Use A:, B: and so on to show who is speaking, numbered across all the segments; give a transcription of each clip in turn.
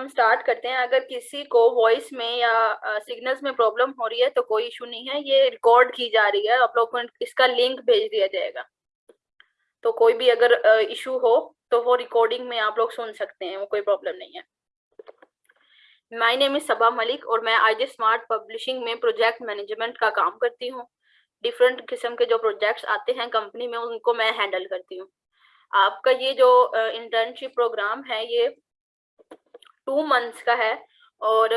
A: हम स्टार्ट करते हैं। अगर किसी को वॉइस में या सिग्नल्स में प्रॉब्लम हो रही है तो कोई इशू नहीं है। ये रिकॉर्ड की जा रही है। आप लोग को इसका लिंक भेज दिया जाएगा। तो कोई भी अगर इशू हो तो वो रिकॉर्डिंग में आप लोग सुन सकते हैं। वो कोई प्रॉब्लम नहीं है। My name is Saba Malik और मैं आई स्मार्ट पब्लिशिंग में प्रोजेक्ट मैनेजमेंट का काम करती हूँ। डिफरेंट किस्म के जो प्रोजेक्ट्स आते हैं कंपनी में, उनको मैं हैंडल करती हूँ। आपका ये जो इंटर्नशिप प्रोग्राम है, ये टू मंथ्स का है और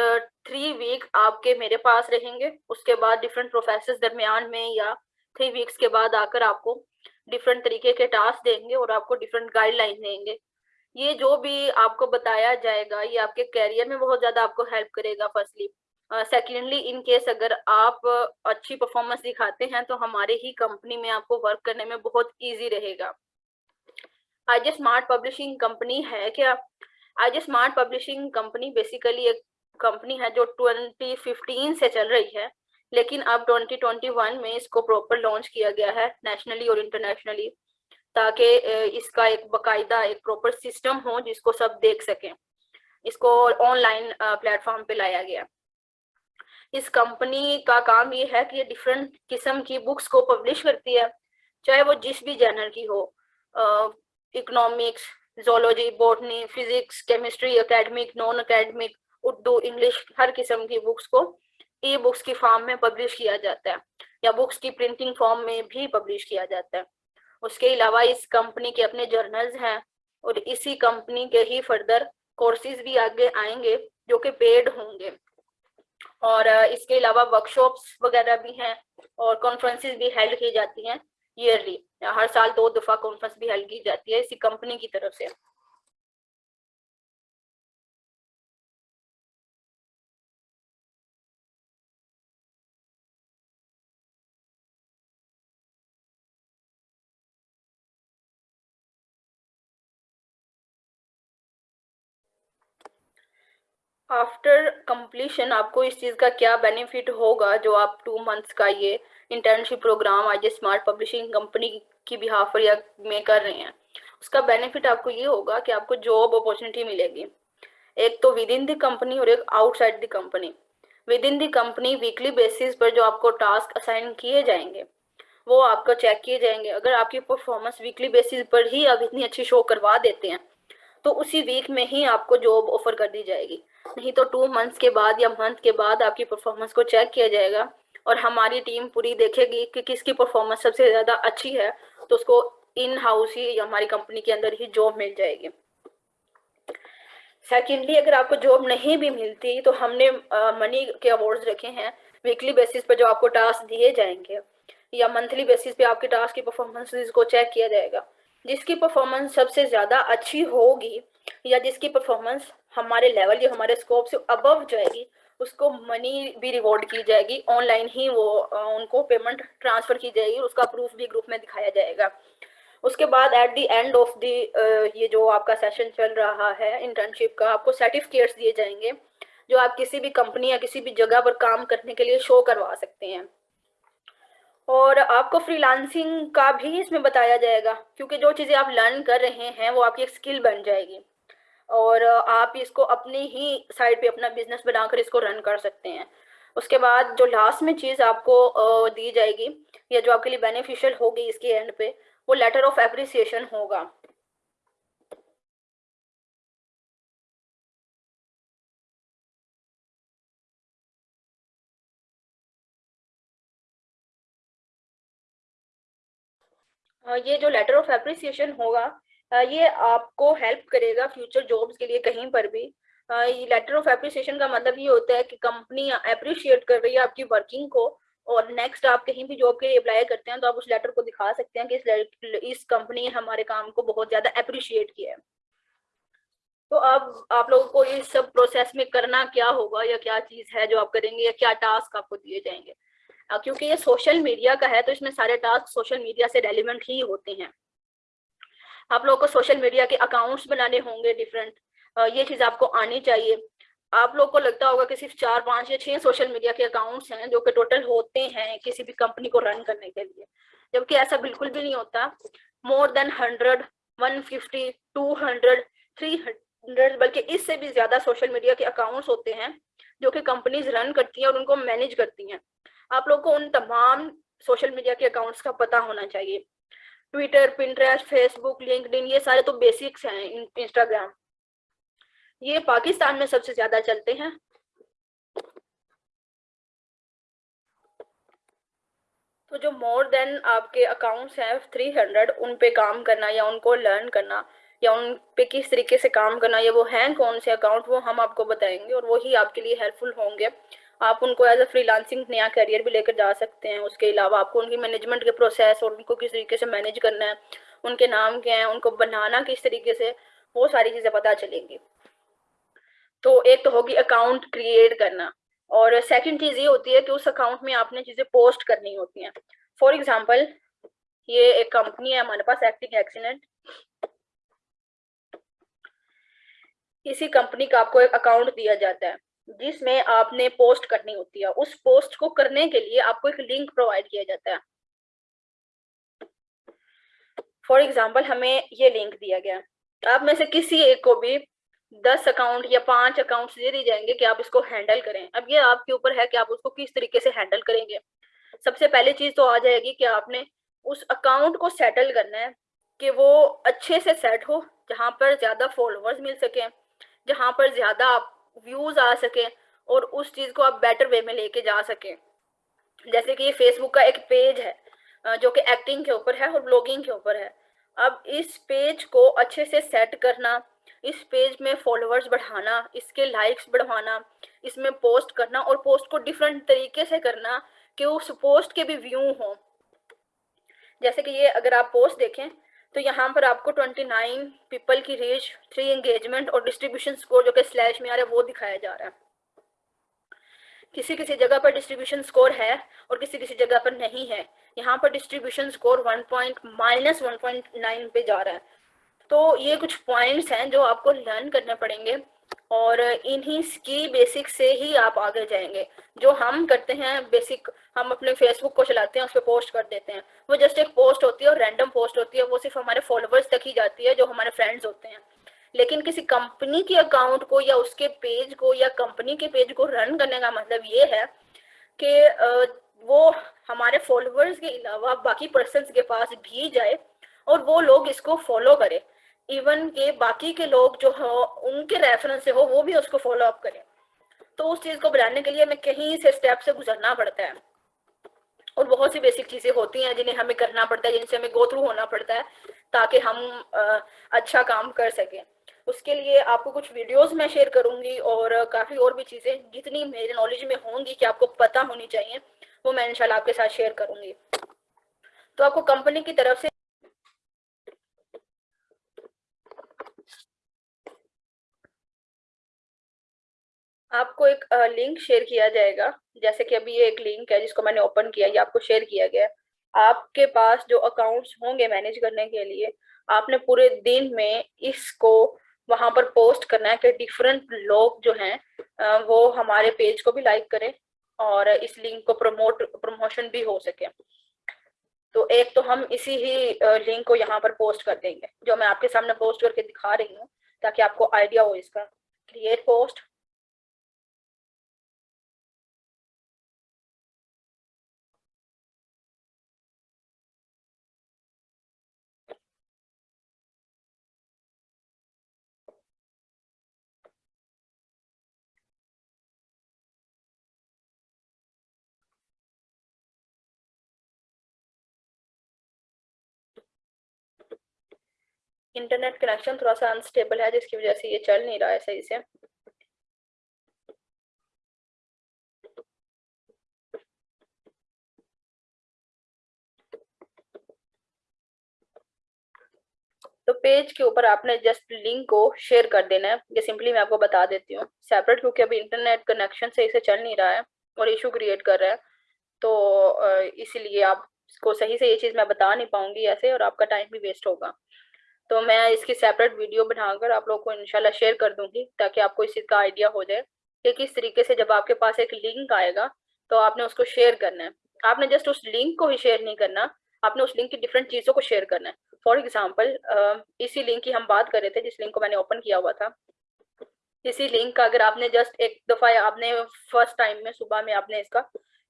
A: थ्री वीक आपके मेरे पास रहेंगे। उसके बाद डिफरेंट प्रोफेसर दरमियान में या थ्री वीक्स के बाद आकर आपको डिफरेंट तरीके के टास्क देंगे और आपको डिफरेंट गाइडलाइन देंगे। ये जो भी आपको बताया जाएगा, ये आपके कैरियर में बहुत ज़्यादा आपको हेल्प करेगा फर्स्टली सेकेंडली इन केस अगर आप अच्छी परफॉर्मेंस दिखाते हैं तो हमारे ही कंपनी में आपको वर्क करने में बहुत इजी रहेगा। आज स्मार्ट पब्लिशिंग कंपनी है क्या? आज स्मार्ट पब्लिशिंग कंपनी बेसिकली एक कंपनी है जो 2015 से चल रही है, लेकिन अब 2021 में इसको प्रॉपर लॉन्च किया गया है नेशनली और इंटरनेशनली ताकि इसका एक बकायदा एक प्रॉपर सिस्टम हो जिसको सब देख सकें। इसको ऑनलाइन प्लेटफॉर्म पे लाया गया। इस कंपनी का काम ये है कि ये डिफरेंट किस्म की बुक्स को पब्लिश करती है, चाहे वो जिस भी जर्नल की हो economics zoology botany physics chemistry academic non academic Urdu, English, हर किस्म की बुक्स को ई बुक्स की फॉर्म में पब्लिश किया जाता है। या बुक्स की प्रिंटिंग फॉर्म में भी पब्लिश किया जाता है। उसके अलावा इस कंपनी के अपने जर्नल्स हैं और इसी कंपनी के ही फर्दर कोर्सेज भी आगे आएँगे जो कि पेड होंगे। और इसके अलावा वर्कशॉप्स वगैरह भी हैं और कॉन्फ्रेंसेस भी हेल्ड की जाती हैं। ईयरली हर साल दो दफ़ा कॉन्फ्रेंस भी हेल्ड की जाती है इसी कंपनी की तरफ़ से। आफ्टर कंप्लीशन आपको इस चीज़ का क्या बेनिफिट होगा जो आप टू मंथ्स का ये इंटर्नशिप प्रोग्राम आज स्मार्ट पब्लिशिंग कंपनी की बिहाफ या में कर रहे हैं। उसका बेनिफिट आपको ये होगा कि आपको जॉब अपॉर्चुनिटी मिलेगी। एक तो विद इन द कंपनी और एक outside the company within the company weekly basis पर जो आपको टास्क असाइन किए जाएँगे, वो आपको चेक किए जाएँगे। अगर आपकी परफॉर्मेंस वीकली बेसिस पर ही आप इतनी अच्छी शो करवा देते हैं तो उसी वीक में ही आपको जॉब ऑफ़र कर दी जाएगी। नहीं तो टू मंथ्स के बाद या मंथ के बाद आपकी परफॉर्मेंस को चेक किया जाएगा। और हमारी टीम पूरी देखेगी कि किसकी परफॉर्मेंस सबसे ज़्यादा अच्छी है तो उसको इन हाउस ही हमारी कंपनी के अंदर ही जॉब मिल जाएगी। सेकेंडली अगर आपको जॉब नहीं भी मिलती तो हमने मनी के अवार्ड्स रखे हैं वीकली बेसिस पर जो आपको टास्क दिए जाएँगे, या मंथली बेसिस पे आपके टास्क की परफॉर्मेंस को चेक किया जाएगा। जिसकी परफॉर्मेंस सबसे ज़्यादा अच्छी होगी, या जिसकी परफॉर्मेंस हमारे लेवल या हमारे स्कोप से अबव जाएगी उसको मनी भी रिवॉर्ड की जाएगी ऑनलाइन ही वो उनको पेमेंट ट्रांसफ़र की जाएगी और उसका प्रूफ भी ग्रुप में दिखाया जाएगा। उसके बाद at the end of the ये जो आपका सेशन चल रहा है इंटर्नशिप का, आपको सर्टिफिकेट्स दिए जाएँगे, जो आप किसी भी कंपनी या किसी भी जगह पर काम करने के लिए शो करवा सकते हैं। और आपको फ्रीलांसिंग का भी इसमें बताया जाएगा, क्योंकि जो चीज़ें आप लर्न कर रहे हैं, वो आपकी एक स्किल बन जाएगी। और आप इसको अपनी ही साइड पे अपना बिज़नेस बनाकर इसको रन कर सकते हैं। उसके बाद जो लास्ट में चीज़ आपको दी जाएगी, या जो आपके लिए बेनिफिशियल होगी इसके एंड पे, वो लेटर ऑफ़ एप्रिसिएशन होगा। ये जो लेटर ऑफ़ एप्रिसिएशन होगा ये आपको हेल्प करेगा फ्यूचर जॉब्स के लिए कहीं पर भी। लेटर ऑफ़ एप्रिसिएशन का मतलब ये होता है कि कंपनी अप्रिशिएट कर रही है आपकी वर्किंग को और नेक्स्ट आप कहीं भी जॉब के लिए अप्लाई करते हैं तो आप उस लेटर को दिखा सकते हैं कि इस इस कंपनी ने हमारे काम को बहुत ज़्यादा अप्रिशिएट किया है। तो अब आप लोगों को इस सब प्रोसेस में करना क्या होगा या क्या चीज़ है जो आप करेंगे या क्या टास्क आपको दिए जाएँगे? क्योंकि ये सोशल मीडिया का है तो इसमें सारे टास्क सोशल मीडिया से रेलिवेंट ही होते हैं। आप लोगों को सोशल मीडिया के अकाउंट्स बनाने होंगे डिफरेंट ये चीज़ आपको आनी चाहिए। आप लोग को लगता होगा कि सिर्फ़ चार, पाँच या छह सोशल मीडिया के अकाउंट्स हैं जो कि टोटल होते हैं किसी भी कंपनी को रन करने के लिए। जबकि ऐसा बिल्कुल भी नहीं होता। More than hundred one fifty two hundred three hundred बल्कि इससे भी ज़्यादा सोशल मीडिया के अकाउंट्स होते हैं जो कि कंपनीज़ रन करती हैं और उनको मैनेज करती हैं। आप लोग को उन तमाम सोशल मीडिया के अकाउंट्स का पता होना चाहिए। ट्विटर पिंट्रेस्ट फेसबुक लिंकडिन ये सारे तो बेसिक्स हैं इंस्टाग्राम ये पाकिस्तान में सबसे ज़्यादा चलते हैं। तो जो मोर देन आपके अकाउंट्स हैं थ्री हंड्रेड उन पे काम करना या उनको लर्न करना या उन पे किस तरीके से काम करना, या वो हैं कौन से अकाउंट वो हम आपको बताएँगे और वही आपके लिए हेल्पफुल होंगे। आप उनको एज अ फ्रीलांसिंग नया करियर भी लेकर जा सकते हैं। उसके अलावा आपको उनकी मैनेजमेंट के प्रोसेस और उनको किस तरीके से मैनेज करना है, उनके नाम क्या है, उनको बनाना किस तरीके से, वो सारी चीज़ें पता चलेंगी। तो एक तो होगी अकाउंट क्रिएट करना और सेकंड चीज़ ये होती है कि उस अकाउंट में आपने चीज़ें पोस्ट करनी होती हैं। फॉर एग्ज़ाम्पल ये एक कंपनी है, हमारे पास एक्टिंग एक्सीडेंट इसी कंपनी का आपको एक अकाउंट दिया जाता है। जिसमें आपने पोस्ट करनी होती है, उस पोस्ट को करने के लिए आपको एक लिंक प्रोवाइड किया जाता है। फॉर एग्ज़ाम्पल हमें ये लिंक दिया गया। आप में से किसी एक को भी दस अकाउंट या पाँच अकाउंट दे दिए जाएँगे कि आप इसको हैंडल करें। अब ये आपके ऊपर है कि आप उसको किस तरीके से हैंडल करेंगे। सबसे पहले चीज़ तो आ जाएगी कि आपने उस अकाउंट को सेटल करना है कि वो अच्छे से सेट हो, जहाँ पर ज़्यादा फॉलोअर्स मिल सके, जहाँ पर ज़्यादा आप व्यूज़ आ सके और उस चीज़ को आप बेटर वे में लेके जा सके। जैसे कि ये फेसबुक का एक पेज है जो कि एक्टिंग के ऊपर है और ब्लॉगिंग के ऊपर है। अब इस पेज को अच्छे से सेट करना, इस पेज में फॉलोअर्स बढ़ाना, इसके लाइक्स बढ़वाना इसमें पोस्ट करना और पोस्ट को डिफरेंट तरीके से करना कि उस पोस्ट के भी व्यू हों। जैसे कि ये अगर आप पोस्ट देखें तो यहाँ पर आपको 29 पीपल की रीच थ्री एंगेजमेंट और डिस्ट्रीब्यूशन स्कोर जो कि स्लैश में आ रहा है, वो दिखाया जा रहा है। किसी किसी जगह पर डिस्ट्रीब्यूशन स्कोर है और किसी किसी जगह पर नहीं है। यहाँ पर distribution score one point minus one पे जा रहा है। तो ये कुछ पॉइंट्स हैं जो आपको लर्न करने पड़ेंगे। और इन्हीं की बेसिक से ही आप आगे जाएँगे। जो हम करते हैं बेसिक हम अपने फेसबुक को चलाते हैं, उस पर पोस्ट कर देते हैं। वो जस्ट एक पोस्ट होती है और रैंडम पोस्ट होती है। वो सिर्फ़ हमारे फॉलोअर्स तक ही जाती है, जो हमारे फ्रेंड्स होते हैं। लेकिन किसी कंपनी के अकाउंट को या उसके पेज को या कंपनी के पेज को रन करने का मतलब ये है कि वो हमारे फॉलोअर्स के अलावा बाकी पर्सन के पास भी जाए और वो लोग इसको फॉलो करें। इवन के बाकी के लोग जो हो उनके रेफरेंस से हो वो भी उसको फॉलो अप करें। तो उस चीज़ को बनाने के लिए हमें कहीं से स्टेप से गुजरना पड़ता है। और बहुत सी बेसिक चीज़ें होती हैं जिन्हें हमें करना पड़ता है जिनसे हमें गो थ्रू होना पड़ता है ताकि हम आ, अच्छा काम कर सकें। उसके लिए आपको कुछ वीडियोस मैं शेयर करूँगी और काफ़ी और भी चीज़ें जितनी मेरे नॉलेज में होंगी कि आपको पता होनी चाहिए वो मैं इंशाल्लाह आपके साथ शेयर करूँगी। तो आपको कंपनी की तरफ़ से आपको एक लिंक शेयर किया जाएगा। जैसे कि अभी ये एक लिंक है जिसको मैंने ओपन किया, ये आपको शेयर किया गया आपके पास जो अकाउंट्स होंगे मैनेज करने के लिए, आपने पूरे दिन में इसको वहाँ पर पोस्ट करना है कि डिफरेंट लोग जो हैं वो हमारे पेज को भी लाइक करें और इस लिंक को प्रमोट प्रमोशन भी हो सके। तो एक तो हम इसी ही लिंक को यहाँ पर पोस्ट कर देंगे, जो मैं आपके सामने पोस्ट करके दिखा रही हूँ, ताकि आपको आइडिया हो इसका। क्रिएट पोस्ट इंटरनेट कनेक्शन थोड़ा सा अनस्टेबल है, जिसकी वजह से ये चल नहीं रहा है सही से। तो पेज के ऊपर आपने जस्ट लिंक को शेयर कर देना है। ये सिंपली मैं आपको बता देती हूँ। सेपरेट क्योंकि अभी इंटरनेट कनेक्शन सही से चल नहीं रहा है और इशू क्रिएट कर रहा है। तो इसीलिए आप को सही से ये चीज़ मैं बता नहीं पाऊँगी ऐसे और आपका टाइम भी वेस्ट होगा। तो मैं इसकी सेपरेट वीडियो बनाकर आप लोग को इनशाला शेयर कर दूँगी, ताकि आपको इस चीज़ का आइडिया हो जाए कि किस तरीके से जब आपके पास एक लिंक आएगा तो आपने उसको शेयर करना है। आपने जस्ट उस लिंक को ही शेयर नहीं करना, आपने उस लिंक की डिफरेंट चीज़ों को शेयर करना है। फॉर एग्ज़ाम्पल इसी लिंक की हम बात कर रहे थे, जिस लिंक को मैंने ओपन किया हुआ था। इसी लिंक का अगर आपने जस्ट एक दफ़ा आपने फ़र्स्ट टाइम में, सुबह में आपने इसका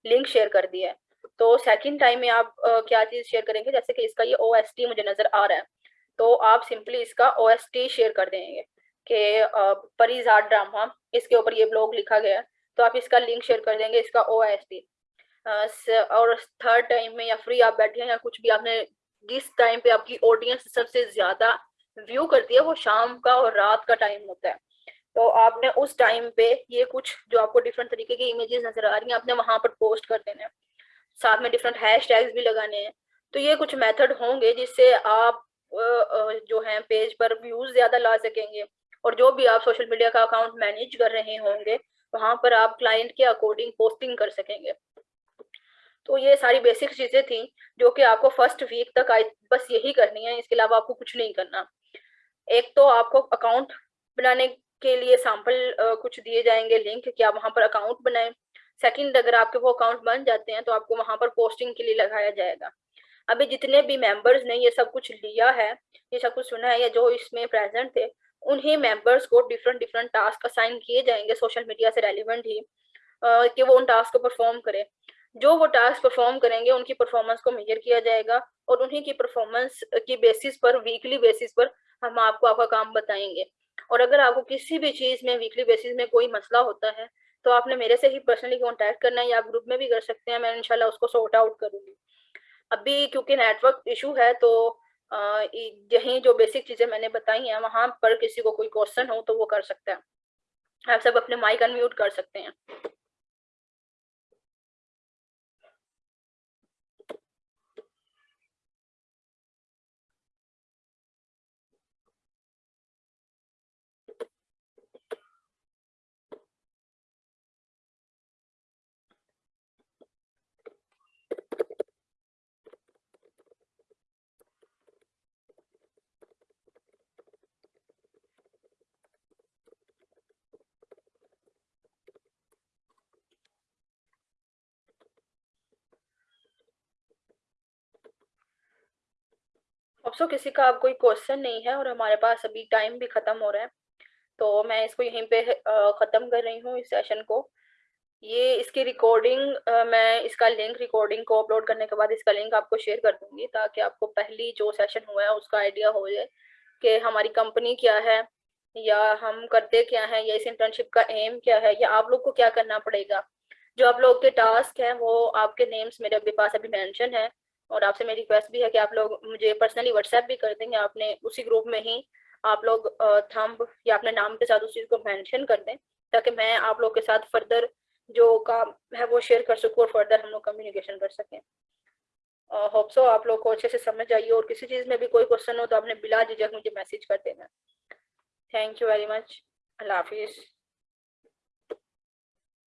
A: लिंक शेयर कर दिया है तो सेकंड टाइम में आप क्या चीज़ शेयर करेंगे? जैसे कि इसका ये ओएसटी मुझे नज़र आ रहा है। तो आप सिंपली इसका ओएसटी शेयर कर देंगे कि परिजात ड्रामा इसके ऊपर ये ब्लॉग लिखा गया तो आप इसका लिंक शेयर कर देंगे इसका ओ और थर्ड टाइम में या फ्री आप बैठे हैं या कुछ भी आपने, जिस टाइम पे आपकी ऑडियंस सबसे ज़्यादा व्यू करती है, वो शाम का और रात का टाइम होता है। तो आपने उस टाइम पे ये कुछ जो आपको डिफरेंट तरीके की इमेजेस नज़र आ रही हैं, आपने वहाँ पर पोस्ट कर देने साथ में डिफरेंट हैश भी लगाने हैं। तो ये कुछ मेथड होंगे जिससे आप जो है, पेज पर व्यूज़ ज़्यादा ला सकेंगे। और जो भी आप सोशल मीडिया का अकाउंट मैनेज कर रहे होंगे, वहाँ पर आप क्लाइंट के अकॉर्डिंग पोस्टिंग कर सकेंगे। तो ये सारी बेसिक चीज़ें थी, जो कि आपको फ़र्स्ट वीक तक आई, बस यही करनी है, इसके अलावा आपको कुछ नहीं करना। एक तो आपको अकाउंट बनाने के लिए सैंपल कुछ दिए जाएँगे लिंक कि आप वहाँ पर अकाउंट बनाएँ। सेकंड अगर आपके वो अकाउंट बन जाते हैं तो आपको वहाँ पर पोस्टिंग के लिए लगाया जाएगा। अभी जितने भी मेंबर्स ने ये सब कुछ लिया है, ये सब कुछ सुना है, या जो इसमें प्रेजेंट थे, उन्हीं मेंबर्स को डिफरेंट डिफरेंट टास्क असाइन किए जाएँगे सोशल मीडिया से रेलिवेंट ही कि वो उन टास्क को परफॉर्म करे। जो वो टास्क परफॉर्म करेंगे, उनकी परफॉर्मेंस को मेजर किया जाएगा, और उन्हीं की परफॉर्मेंस की बेसिस पर वीकली बेसिस पर हम आपको आपका काम बताएँगे। और अगर आपको किसी भी चीज़ में वीकली बेसिस में कोई मसला होता है तो आपने मेरे से ही पर्सनली कॉन्टैक्ट करना है, या ग्रुप में भी कर सकते हैं, मैं इनशाला उसको सॉर्ट आउट करूँगी। अभी क्योंकि नेटवर्क इशू है तो यही जो बेसिक चीज़ें मैंने बताई हैं, वहाँ पर किसी को कोई क्वेश्चन हो तो वो कर सकता है। आप सब अपने माइक अनम्यूट कर सकते हैं। सो किसी का अब कोई क्वेश्चन नहीं है और हमारे पास अभी टाइम भी खत्म हो रहा है तो मैं इसको यहीं पे ख़त्म कर रही हूँ इस सेशन को। ये इसकी रिकॉर्डिंग मैं इसका लिंक रिकॉर्डिंग को अपलोड करने के बाद इसका लिंक आपको शेयर कर दूँगी ताकि आपको पहली जो सेशन हुआ है उसका आइडिया हो जाए कि हमारी कंपनी क्या है या हम करते क्या है या इस इंटर्नशिप का एम क्या है या आप लोग को क्या करना पड़ेगा। जो आप लोग के टास्क हैं वो आपके नेम्स मेरे पास अभी मेंशन है। और आपसे मेरी रिक्वेस्ट भी है कि आप लोग मुझे पर्सनली व्हाट्सएप भी कर देंगे आपने उसी ग्रुप में ही आप लोग थंब या अपने नाम के साथ उस चीज़ को मैंशन कर दें, ताकि मैं आप लोग के साथ फर्दर जो काम है वो शेयर कर सकूँ और फर्दर हम लोग कम्युनिकेशन कर सकें। होप सो आप लोग को अच्छे से समझ आइए और किसी चीज़ में भी कोई क्वेश्चन हो तो आपने बिला झिझक मुझे मैसेज कर देना। थैंक यू वेरी मच अल्लाह हाफिज़।